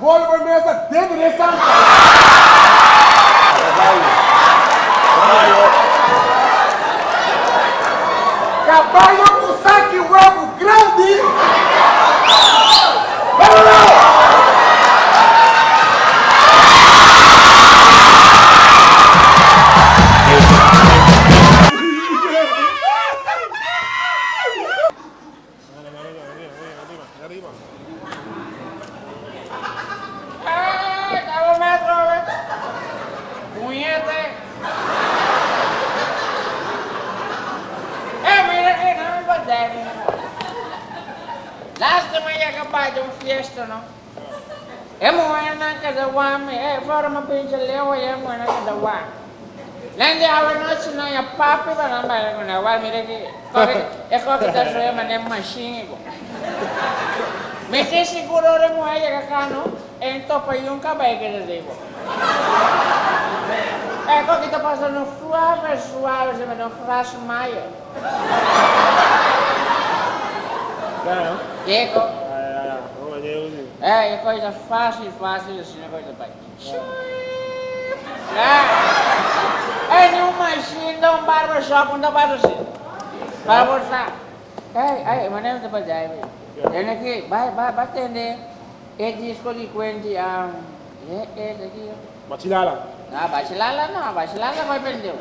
bolas por mesa dentro desse De un fiesta, ¿no? Es buena que de guame, eh, forma pinche leo y es buena que de guame. Nanti awal noche no ya papi para nambah con awal mira que corre es como que te soy manem machine ko. Me estoy seguro de mo ay acá no en topa yung kabay que te digo. Eh, kok kita pasando suave, suave, se me no frase mayo. Claro. Diego, Ah, vamos a llegar un é, é coisa fácil, fácil, assim, é coisa pai. É, é nenhum machine, dá um barbershop, não dá para assim. Para mostrar. É, é, mas não dá para dar, velho. Ele aqui, vai, vai, vai atender. É disco de quente, ah, é, é, daqui, ó. Machilala. Ah, bachelala não, bachelala vai prender.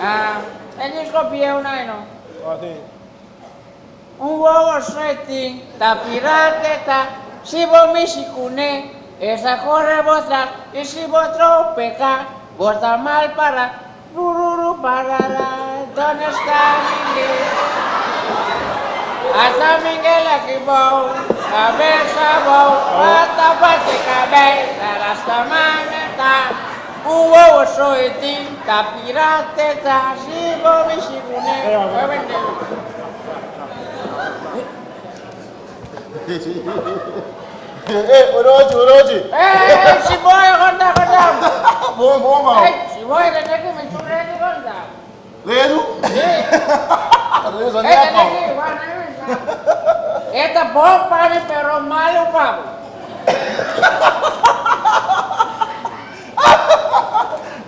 Ah, é disco pieu, não, não. Ah, sim. Ουόοσέτη, τα πειράζετε τα σιβομίσικουνε, εσά χορεύοντα η σιβοτρόπεκα, βορτά μάλπαρα, ρουρουρου παραρα, τον εστάλινε. Hasta Miguel Aquibou, cabeça bom, bata bate cabeça, hasta maneta, o ovo soitinho, capirate, tá, chivo, mexicune, foi vendido. Eh, orochi, orochi. Si vuoi conta conta. Bom, bom, mal. Si vuoi te ne come tu prendi conta. Ledo? Sì. Ledo, Eh, te ne che guarda io. Eta buon pane però male un pavo.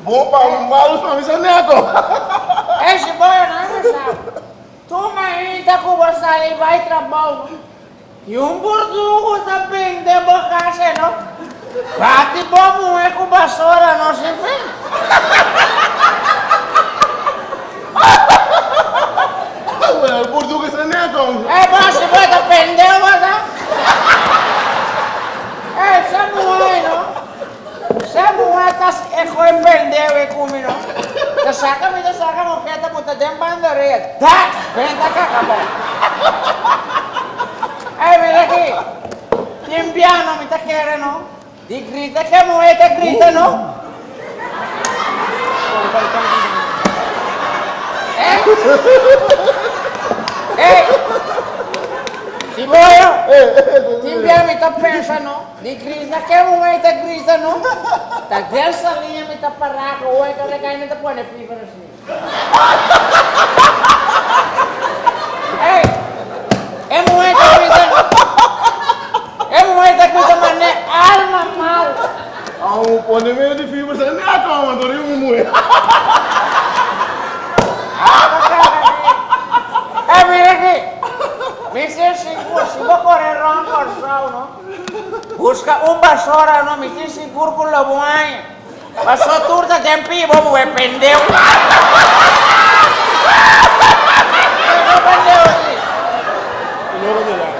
Bom um malo, mim, neco. Eh, si vuoi non lo sa. Tu mai da cubo sali vai trabalho. E um burdugo também de borracha, não? Bate bom é com vassoura, não se vê. O burdugo se negam. É, mas se vai depender, mas não. É, se não é, não. Se não é, tá, é com pendeu e comigo, não. Te saca, me te saca, não quer, tá, puta, tem bandeira. Tá, vem, tá, acabou. Piano mi tacchiere, no? Di grida che muovete, grida, no? Eh? Eh! Ti voglio? Ti mi sta pensando? Di grida che momento gridano? Da dessa linha mi sta parlando, vuoi che le caine ti puoi vivere sì. Ehi! E momento gridano? E momento gridano ma ne alma mal! Ah, um pone meio de fibra, é neco, mano. Tô rindo muito. Eh, mira qui! Mi sei sicuro, si può correre ronco al show, no? Busca un basura, no? Mi sei sicuro con la buona. Passò turta tempi, boh, vuoi pendeu? Non pendeu sì. Não vou deixar.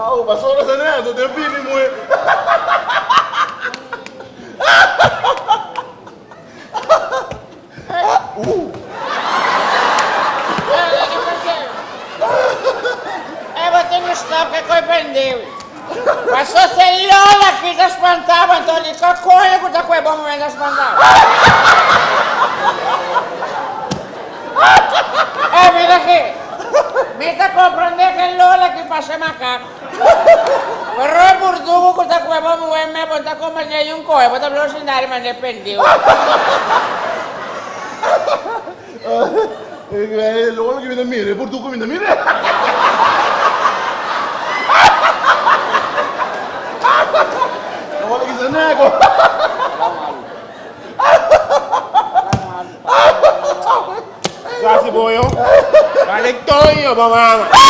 Ah, o pastor é neco, tem pipi muito. Eh, ma te ne stop che coi pendevi. Passò se l'ola che ti spantava, Antonio, che coglione che da quel buon momento spantava. Eh, mira che Me está comprendendo que el Lola que pase macaco. Pero el burdugo que está cueva muy buen me ponta como el niño un coe, pues hablo sin dar me dependió. Eh, Lola que viene mire, por tu que viene mire. kon. Swa se bon yo. Balek ton yo, ba mama.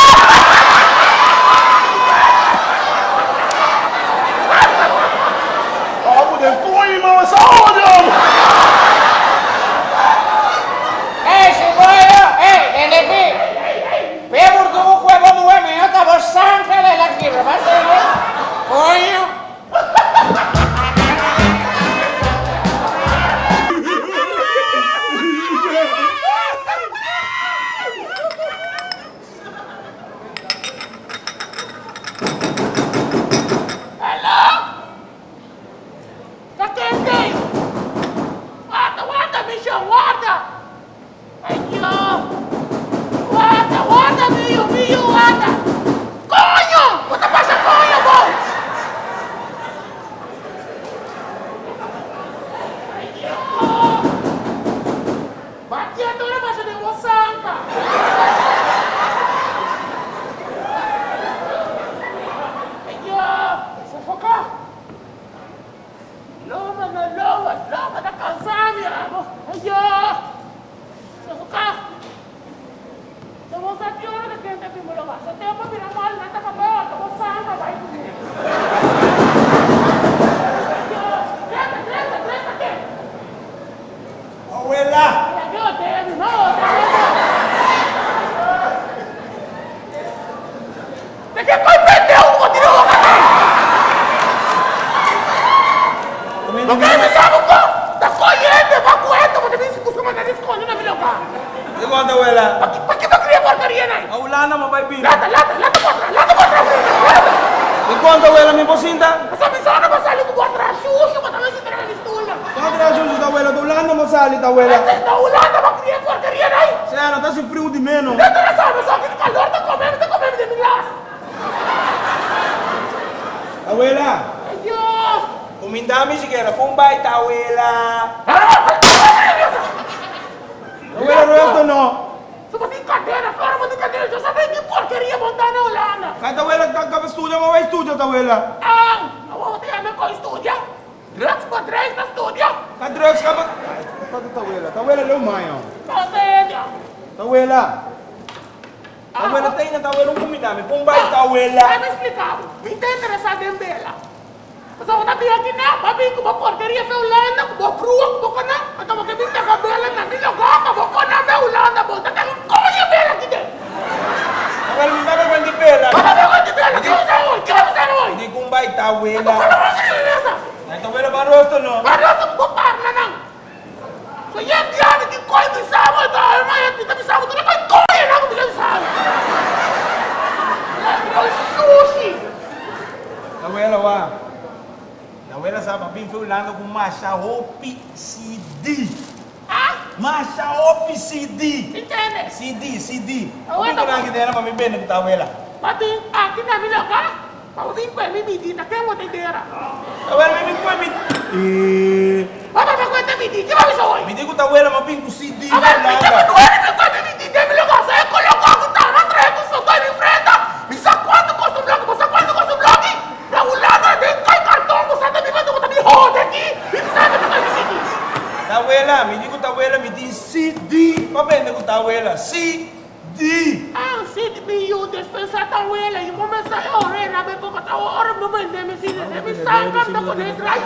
Posinta. Mas a missão não vai sair do contra sujo, mas também se entrega na estula. Bakit na susunod, abuela? Wala na masalit, abuela. Essa ulanda vai criar porcaria na aí. Siya, ano, tas yung frio di meno. Não interessa, mas só que calor tá comendo, tá comendo de milhas. Abuela, Adiós. kumindami sigara, pumbay, tawela. Abuela, roto, no? Sa brincadeira, fora uma brincadeira, já sabe que porcaria montar na Holanda. Kahit abuela, kagkap-studio, maway studio, tawela. Ang, awa tayo na ko studio. Drugs pa drugs na studio. Ka-drugs ka ba? Ay, Ito, tawela. Tawela, lumayo. Pasenyo. Tawela. Tawela, tayo na tawela, kumindami. Pumbay, tawela. Vai me explicar. Me está interessado em Bela. Mas eu vir aqui na papi com uma porcaria fe Holanda, com uma crua, com uma cana. Então eu vou ter a Bela na minha gata, vou cana me Holanda, vou ter que coisa Bela aqui dentro. Tawela, may babagwan di pera. Para ver onde Bela, que você hoje, que você hoje. Hindi Para ver onde Bela. Ay, tawela, ba roto, no? Ver onde vou parar não. So yan diyan, hindi ko ito isama ito. Ay, may hindi kami isama ito. Nakay ko yan ako bilang isama. Ay, sushi. Tawela, wa. Tawela, sa papin, fulano kung masya hopi CD. Ah, Masya hopi CD. entende? CD, CD. Kung ano ito ba? lang kita na mamibin ng tawela. Pati akin na ka? Pauling ko, may midi na kayo mo tindera. Tawela, may ming kwemit. Eh, Papa, magkwenta midi, di ba bisa hoy? hindi ko tawela mapin ko CD. Aba, midi, Landa. manuwari ka kwenta midi, di mo lang sa eko lang ako tama, treto sa tayo ni Freda. Bisa kwanto ko sa vlog, bisa kwanto ko sa vlog. Na wala na, di kay karton ko sa tabi ba, ko tabi hode ki. Bisa na ka midi. Tawela, hindi ko tawela, hindi CD. Pape, hindi ko tawela. CD. Ah, si mi yu despensa ta wela, yu mo sa yo re na be ko ta ora mo ben de mi si de mi sa kam ta ko de drai.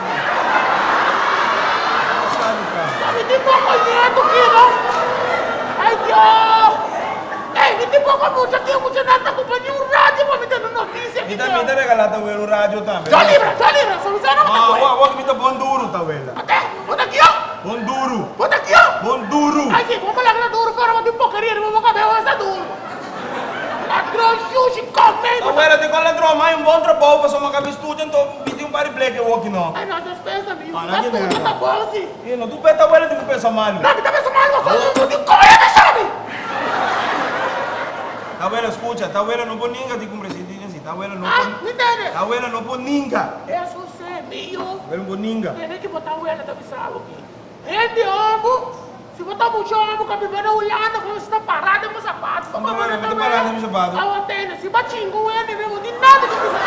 Sabi di po ko niya to kino. Ay Dios. Eh, hindi po ko mucha kaya mucha nata ko pa yung radyo mo mita ng notisya. Minta, minta regala tawela radio tambe. Jolly bra, jolly bra, sa sana mo Ah, ta wag, wag minta bonduro tawela. Ate, puta kiyo. Bonduro. Puta kiyo. Bonduro. Ay, si, kung pala ka na duro, para mo di po career mo makabewa sa duro. Ladron sushi, comment. Tawela, di ko alam drama, yung buong trabaho pa sa mga kami student, to, hindi yung pari blake walking, no? Ay, no, despensa mi. Ah, Mas nandiyan na puta yan. ta bosi. Yun, no, tu pe tawela, di ko pe sa mali. Nabi tabi sa mahal mo sa mo di ko ya me sabi. Abuela, escucha, ta abuela no pone ninga, digo, presidente, si ta abuela no Ah, me entende? Abuela no pone ninga. Eso é meu. Abuela no pone ninga. Tem que botar o ela também sabe aqui. Rende amo. Se botar muito amo, com a primeira olhada, como você está parado, é meu sapato. Como tá parado? Tá parado, é meu sapato. A antena, se batinho com ele, mesmo, de nada que você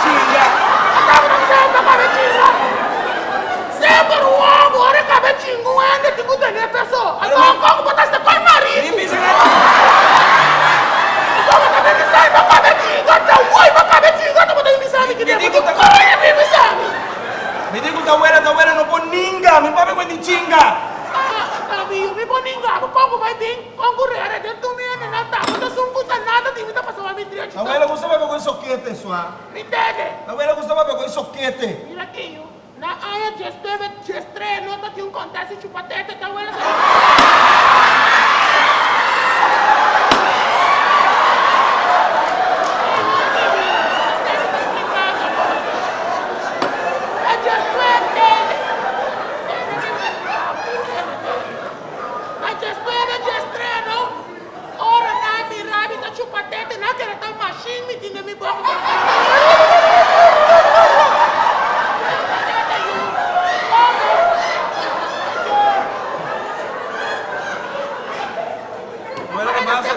Chinga. Acaba de ser, tá cabetinho. Sempre o amo, olha cabetinho com ele, tipo, tem a pessoa. Então, como botar esse coi marido? Ni pisa na... Só botar bem sai, meu cabetinho, até o oi, meu cabetinho, até botar me sabe que Me tem digo, muito tá- coi, me sabe. Me digo, ta abuela, ta abuela no pone ninga. Ah, amigo, me pone engano, como vai vir concorrer dentro do meu não tá, não são puta nada, tem muita pessoa me direito. Ta abuela gustaba con el soquete, sua. Me entende? Ta abuela gustaba con el soquete. Mira aqui, eu. na área de esteve, de estreia, nota que um acontece chupatete, tá vendo? Abuela no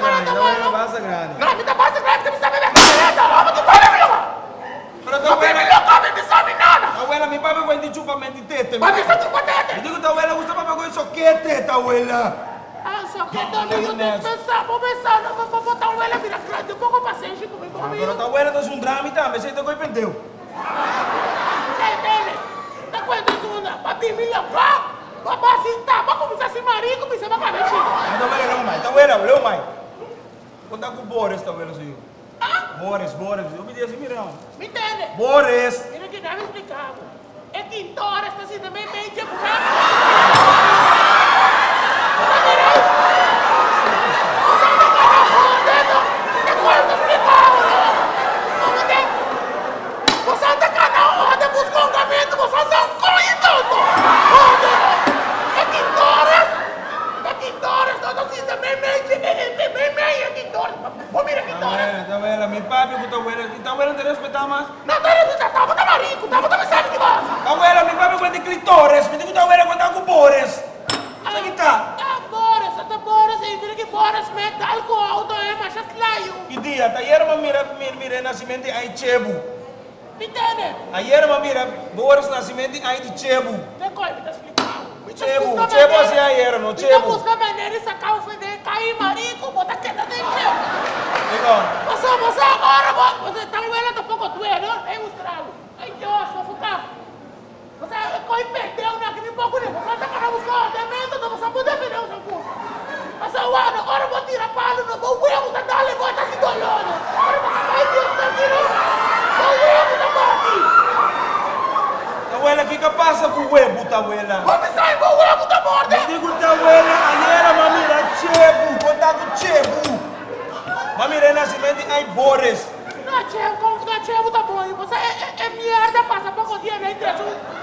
grande, ta abuela no pasa grande. Não, me dá base grave, me sabe minha caneta, vamos que para, meu! Pero ta Não me abuela... loca, me sabe nada! Abuela, mi papi cuenta chupa mentitete. Mas me sabe Me chupatete! digo, ta abuela gustaba con el soquete, ta abuela. Ah, que também eu tenho que pensar, vou pensar, não vou botar um ela vira grande, um pouco paciente comigo, comigo. Pero ta abuela es un drama y también se te coi pendeu. Ei, dele, tá quantas uma? Papi, me levar? Babá, assim, tá, vamos começar a se marir, começar a cabeça. Ah, ta abuela, no mai. Ta abuela, leo mai. Conta com Boris, ta abuela, sim. Ah, Boris, Boris. Eu pedi assim, mira. me entende? Boris. Mira que deve explicar. É quintora, está assim também bem de buraco. Você anda canal, roda, busca um gamento, você é um coin todo! É quintoras! É quintoras, todo assim também bem de bem bem, é quintoras! Ô, mira Ta quintoras! abuela, ta abuela, mi papi con ta abuela. Y ta abuela te respeta más. Não, tá, tá, tá, tá, tá marico, tá, tá, sabe que vai! Ta abuela, mi papi cuenta clitores. Me digo, ta abuela cuenta con Boris. Sabe que tá? Ah, Boris, até Boris, aí vira que Boris mete álcool, então é mais claro. Que dia? Ta ayer ma mira, mira, nascimento ai Chebu. Entende? Ayer ma mira Boris nascimento ai de Chebu. Vem cá, me tá explicando. Tá Chebu, Chebu assim ayer, não Me tá Chebu. buscando maneira de sacar o fede, cair marico, botar queda dentro. Digo, Você, você agora, vo- você tá vendo um pouco doendo, é mostrá-lo. Ai, Deus, vou ficar. Você coi perdeu, né? Que me pouco nem. Você tá para buscar o não você pode defender o seu curso. Agora eu vou tirar palo, não vou eu, tá dando, vou tá se dolhando. Agora, ai, Deus, tá tirando. Vou eu, tá bom ta abuela, que que passa com o huevo, ta abuela? Vamos sair, vou eu, tá morto. Me digo, ta abuela, ayer ma mira Chebu, conta com Chebu. Ma mira nascimento ai Boris. Não, Tchê, como que Tchê, tá bom. Você é, é, é merda, passa pouco dia, né? Traz um,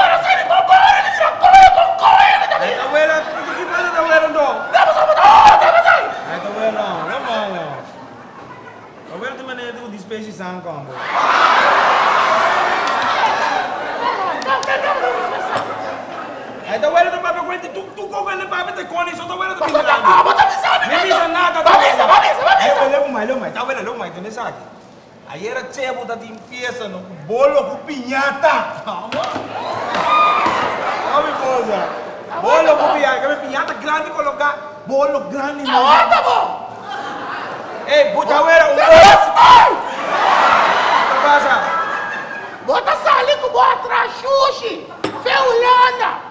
Tem maneira de despejar sangue, combo. Ai, ta abuela, ta papi, cuenta, tu, tu com ele, papi, te cone, só ta abuela, te pisa Ah, bota avisado, Nem menino. pisa nada, abuela. avisa, avisa. Ai, olha, mãe, olha, mãe, ta abuela, olha, mãe, tu nem sabe. Aí era Chebo da fiesta, no bolo com pinhata. Olha mi cosa. Bolo com pinhata, que pinhata grande colocar bolo grande no. Ah, tá bom. Ei, abuela, um que passa? Bota sali com boa trachuche. Feulana.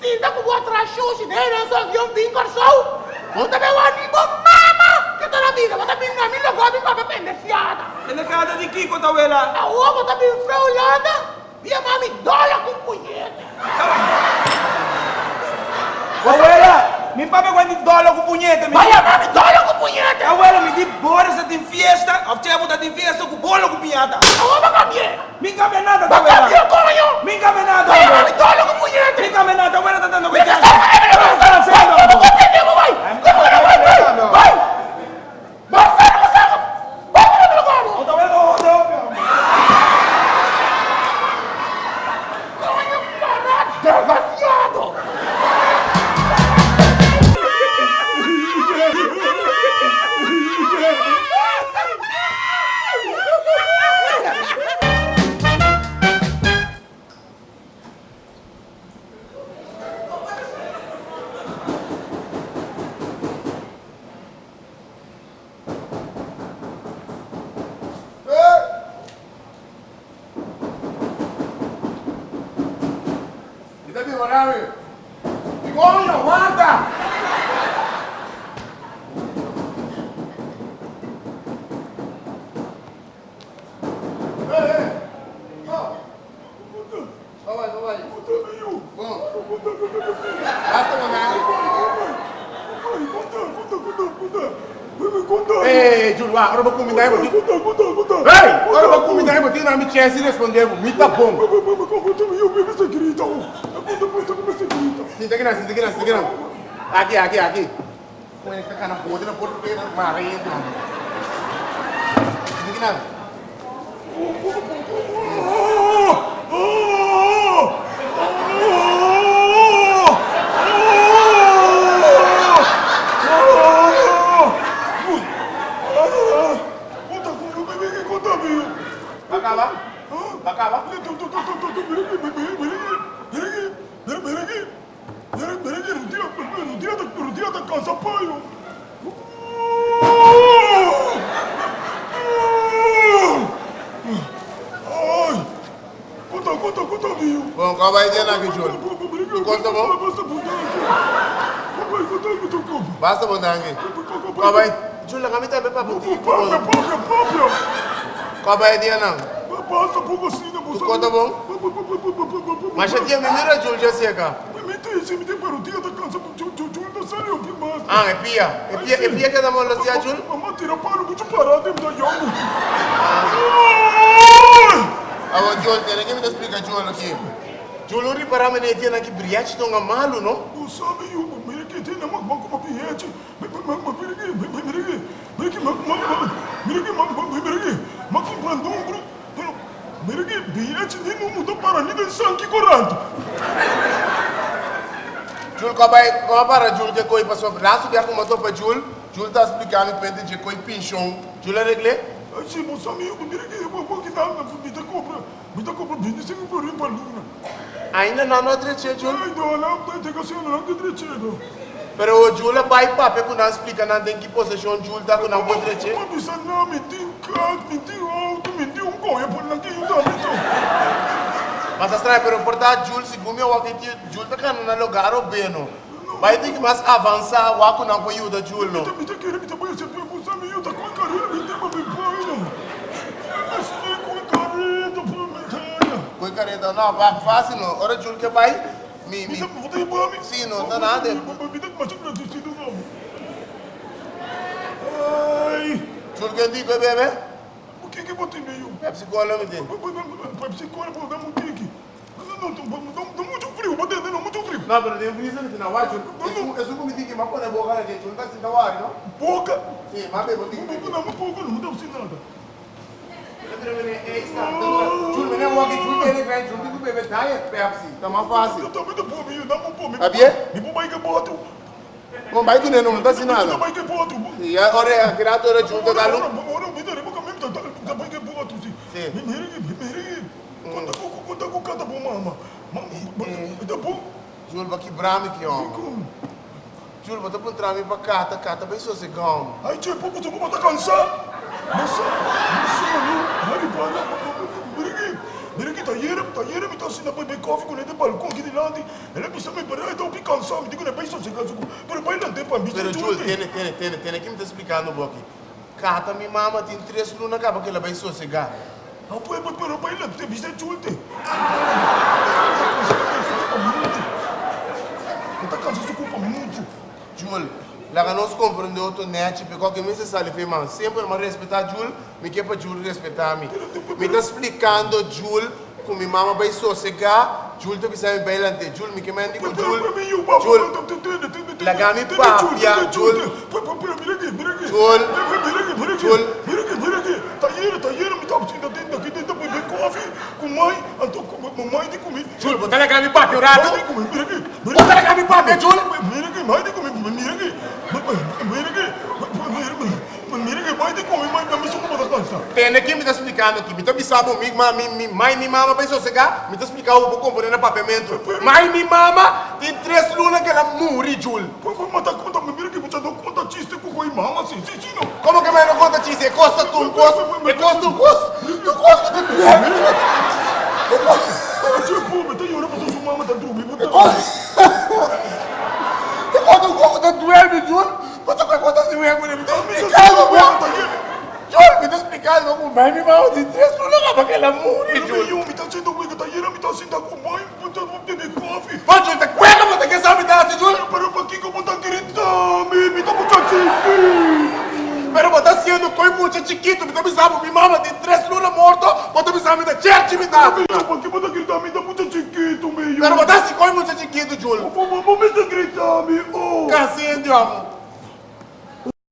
Sim, tá com boa trachuche. Nem não viu um pingo só. Bota meu amigo mama. Que tá na vida. Bota bem na minha gosta de papel pendenciada. Casa de ta abuela. A rua bota bem feulana. Minha mami dólar com punheta. Abuela, mi papá cuando dólar con puñete, mi Minha mami dólar com punheta. Abuela, me di bora se tem fiesta, a tia puta tem fiesta com bolo com pinhata. Aonde vai cambiar? Mi caminata, Vai abuela. cambiar, coño. Mi caminata, Minha mami abuela. dólar com punheta. Mi abuela, tá dando Vai, cuidado. vai, ¿Qué está haciendo? vai. Vai, Eh, Júlio, ah, agora vou combinar aí, vou Ei, agora vou combinar aí, vou ter na minha chance e responder, me tá bom. Senta aqui, não, senta aqui, não, senta aqui, não. Aqui, aqui, aqui. Como é que tá na podre, na podre, na marido. Senta aqui, não. Ter aqui, Júlio? Tu conta bom? Basta bom, Dangue. Qual vai? Júlio, kami tayo pa puti. Qual vai ter não? Tu conta bom? Mas tinha menina, Júlio, já sei cá. Ah, é pia. É pia, é pia que dá mão lá, Júlio? Mamma tira palo muito parado em da young. Awa Júlio, tem que me explicar Júlio aqui. Júlio, ri para mim, tem aqui brilhante, não é malo, não? Tu sabe eu, mire que tem na mag mag piete. Mag mag mag mire que mire que mire que mag mag mag mire que mag mag mire que mag bandung bro. Mire que piete nem não mudou para nem de sangue correndo. Júlio, qual vai, qual para Júlio que coi passou? Lá subi a como para Júlio. Júlio está explicando que tem que coi pinchão. Júlio é reglé? Sim, moça amigo, mire que eu vou que dá na me dá compra. Me dá compra bem sem por ir para luna. Ainda não não treche, Júlio. Ai, não, não, tem que ser não que trechedo. Pero o Júlio vai papo que não explica não tem que posição Júlio tá com não pode treche. Mas bisa na me tem cat, me tem auto, me tem um por que eu também. Mas tá estranho, pero por dar Júlio, segundo eu aqui, Júlio tá cano na lugar o beno. Vai ter que mais avançar, o aku não pode ajudar Júlio. Mita mita kere mita boya se Careta, não, vai fácil não. Ora Júlio que vai, me, mi. Sim, não nada. Não. Ai, Júlio que digo, bebê? o que que botei meio? Pepsi Cola me tem. Pepsi Cola por dar um. Não, não, não, não muito frio, botei não muito frio. Não, pero tem isso como digo, mas quando é boca lá dentro, Júlio tá sentindo ar, não? Boca. Sim, mas bebo, tem Não, que não, não, pouco não, não dá nada. Júlio, menino, eu aqui, Júlio, ele vem, Júlio, tem que beber diet Pepsi, tá mais Eu fácil. também tô por mim, dá um pô. Tá bem? Me vou que boto. Bom, vai que nem não tá assim Eu nada. também que boto. E agora a criatura Júlio tá galo. Ora, me dá boca mesmo, tá também que boto sim. Sim. Me mire, me mire. Conta com conta com cada bom mama. Mama, tá bom? Júlio, vai quebrar me aqui, ó. Júlio, vou te entrar me pra cá, tá cá, tá bem sossegão. Ai, tio, pouco tu vou tá cansar. Nossa, nossa, não. Ai, para. Mire, mire que tá yere, tá yere, me tá assim na bebê coffee com ele balcão aqui de lado. Ele precisa me parar, então eu cansado, me digo, né, bem sossegado. Pero vai lá dentro para mim. Pero Júlio, tem, tem, tem, tem, aqui me tá explicando pouco. Cata, minha mama tem três lunas, acaba que ela vai sossegar. Pues, pues, pero baila, te viste chulte. Esta canção se ocupa muito. Jul, lá nós compreendeu outro net, porque que me se sale firma, sempre me respeitar Jul, me quer para Jul respeitar me. Me tá explicando Jul, com minha mama vai sossegar, Jul tá precisando bailante, Jul me quer mandar com Jul. Jul, papia, Jul. Mira aqui, mira aqui. Jul. Jul. Mira aqui. Tá aí, tá aí, me tá pedindo para beber coffee com mãe, então com mamãe de comer. Jul, botar na grande papi, o rato. Mãe de comer, mira aqui. Botar na Jul. Mira aqui, mãe de aqui. Mira aqui. Mãe de mãe, me da canção. Tem aqui me tá explicando aqui, me tá pensando comigo, mas mi, mãe e minha mama vai sossegar, me tá explicando o que no papamento. Mãe e minha mama tem três lunas que ela morre, Jul. Pues, pues, mata conta, mira aqui, você não conta chiste com o mama, assim, sim, sim, não. Como que mais não conta? É costa tu, costa, é costa tu, costa, tu costa tu, Tipo, me tá llorando para sua mama tá dormindo. é costa tu, costa tu, é, Jul. Você vai contar se eu me tá explicando, meu. Jul, me tá explicando como mãe e minha mama tem três lunas para que ela morre, Jul. Eu me tá sendo que tá aí, me tá sendo com mãe, puta, não tem coffee. Pô, Jul, te cueca, você quer saber dar assim, Jul? Pero para que como tá querendo, me, me tá muito chique. Pero você tá sendo coi muito chiquito, me tá pensando, minha mama tem três lunas mortos, você tá me dá church, me dá. Para que você querendo, me tá muito chiquito, meu. Pero você tá se coi muito chiquito. Vamos, vamos, me tá gritando, oh. Casinho de amo.